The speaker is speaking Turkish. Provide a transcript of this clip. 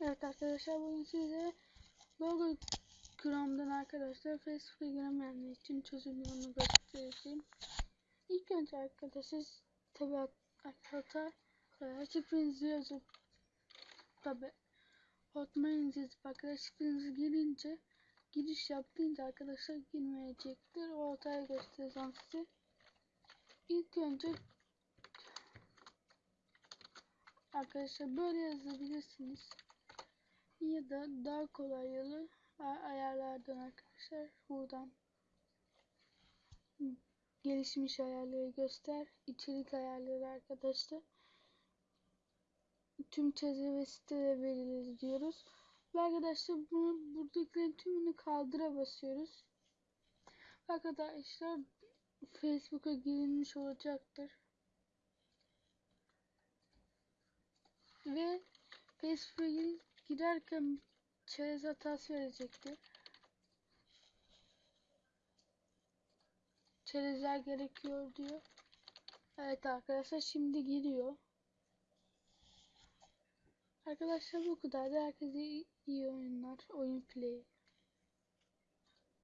Evet arkadaşlar bugün size Google Chrome'dan arkadaşlar Facebook'a giremeyenler için çözüm yolunu göstereceğim. İlk önce arkadaşlar tabi hata e, şifrenizi yazıp tabi hotmail'inizi yazıp arkadaşlar şifrenizi girince giriş yaptığınca arkadaşlar girmeyecektir. O hatayı göstereceğim size. İlk önce arkadaşlar böyle yazabilirsiniz ya da daha kolay yolu ayarlardan arkadaşlar. Buradan gelişmiş ayarları göster. İçerik ayarları arkadaşlar. Tüm çevre ve sitelere verilir diyoruz. Ve arkadaşlar bunu buradakilerin tümünü kaldıra basıyoruz. Arkadaşlar Facebook'a girilmiş olacaktır. Ve Facebook'a girerken çerez hatası verecektir. Çerezler gerekiyor diyor. Evet arkadaşlar şimdi giriyor. Arkadaşlar bu kadar. Herkese iyi oyunlar. Oyun play.